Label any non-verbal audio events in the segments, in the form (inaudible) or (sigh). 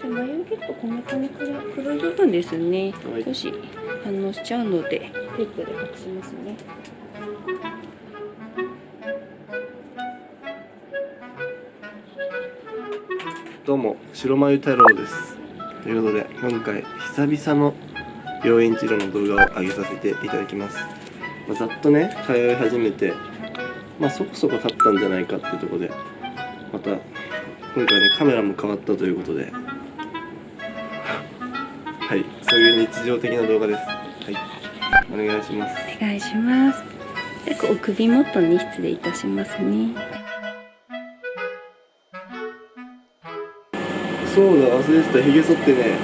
じゃあ眉毛とこめかみから黒い部分ですね、はい。少し反応しちゃうのでテープで隠しますね。どうも白眉太郎です。ということで今回久々の病院治療の動画を上げさせていただきます、まあざっとね通い始めてまあそこそこ経ったんじゃないかっていうところでまた今回ねカメラも変わったということではいそういう日常的な動画です。はいお願いします。お願いします。でお首元に失礼いたしますね。そうだ忘れてた。ひげ剃ってね。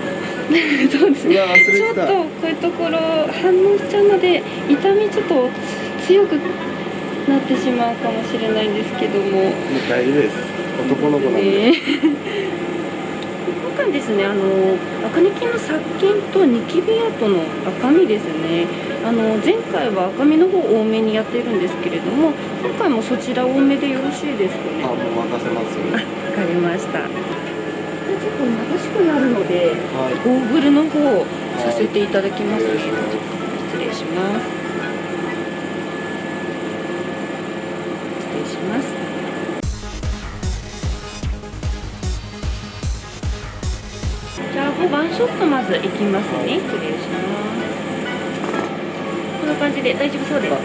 (laughs) そうですうわ忘れちょっとこういうところ反応しちゃうので痛みちょっとつ強くなってしまうかもしれないんですけども。もう大丈夫です。男の子なんで、ね。今回ですねあの赤根筋の殺菌とニキビ跡の赤みですね。あの前回は赤みの方多めにやっているんですけれども今回もそちら多めでよろしいですかね？あもう任せますあわかりました。でちょっと眩しくなるのではい。ゴーグルの方させていただきますねお願いします。失礼します。失礼しますじゃあ5番ショットまずいきますね。失礼します。こんな感じで大丈夫そうですね。は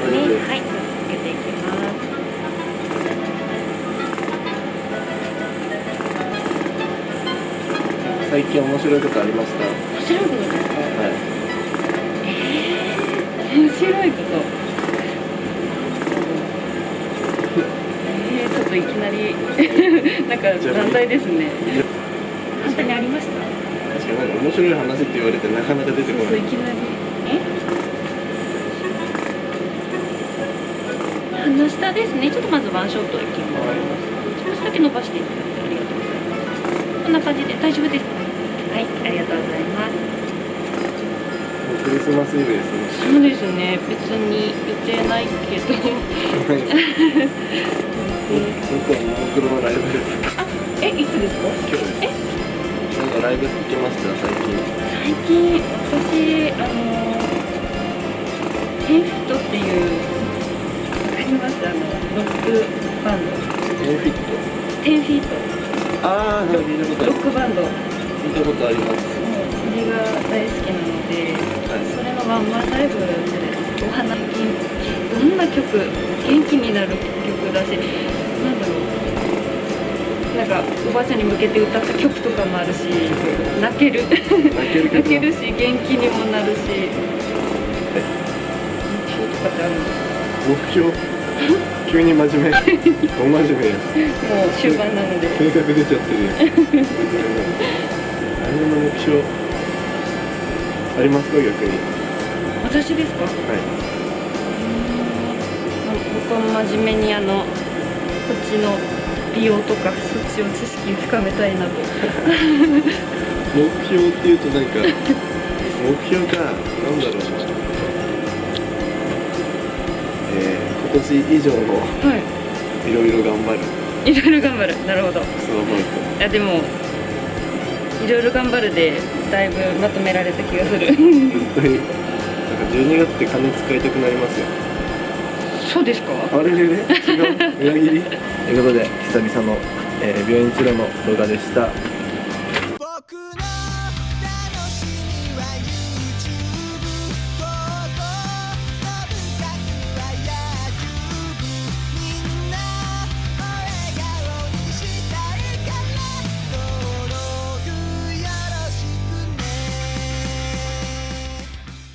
い。続けていきます。最近面白いことありました面白いことですか？はい。面白いこと？えー、ちょっといきなり。(laughs) なんか難題ですね。簡単にありました？確かになんか面白い話って言われてなかなか出てそうこないそういきなり。え？鼻下ですねちょっとまずワンショットいきます少しだけ伸ばしていただいてありがとうございますこんな感じで大丈夫ですかはいありがとうございますもうクリスマスイブですねそうですね別に予定ないけど僕はももクロのライブですえいつですか？今日です。なんかライブ行きました最近。最近私あのテンフィットっていうわかりますあのロックバンド。テンフィット。テンフィット。ああロックバンド。もう聞いたことあります。それが大好きなのではい。それのワンマンライブでお花金どんな曲元気になる曲だしなんだろうなんかおばあちゃんに向けて歌った曲とかもあるし泣ける。泣ける泣け曲るし元気にもなるし。目標とかってあるんですか目標？(laughs) 急に真面目。(laughs) 大真面目や。もう終盤なので。性格出ちゃってるやん。(laughs) 何の目標？ありますか？逆に。私ですか？はい。僕は真面目にあのこっちの美容とかそっちを知識深めたいなと。目標っていうとなんか (laughs) 目標かなんだろう。なえー、今年以上のはい。ろいろ頑張る。いろいろ頑張る。なるほど。そう思ういやでもいろいろ頑張るでだいぶまとめられた気がする。と本当に。なんか12月って金使いたくなりますよそうですか？あれれれ違う裏切り？(laughs) ということで久々の、えー病院治療の動画でした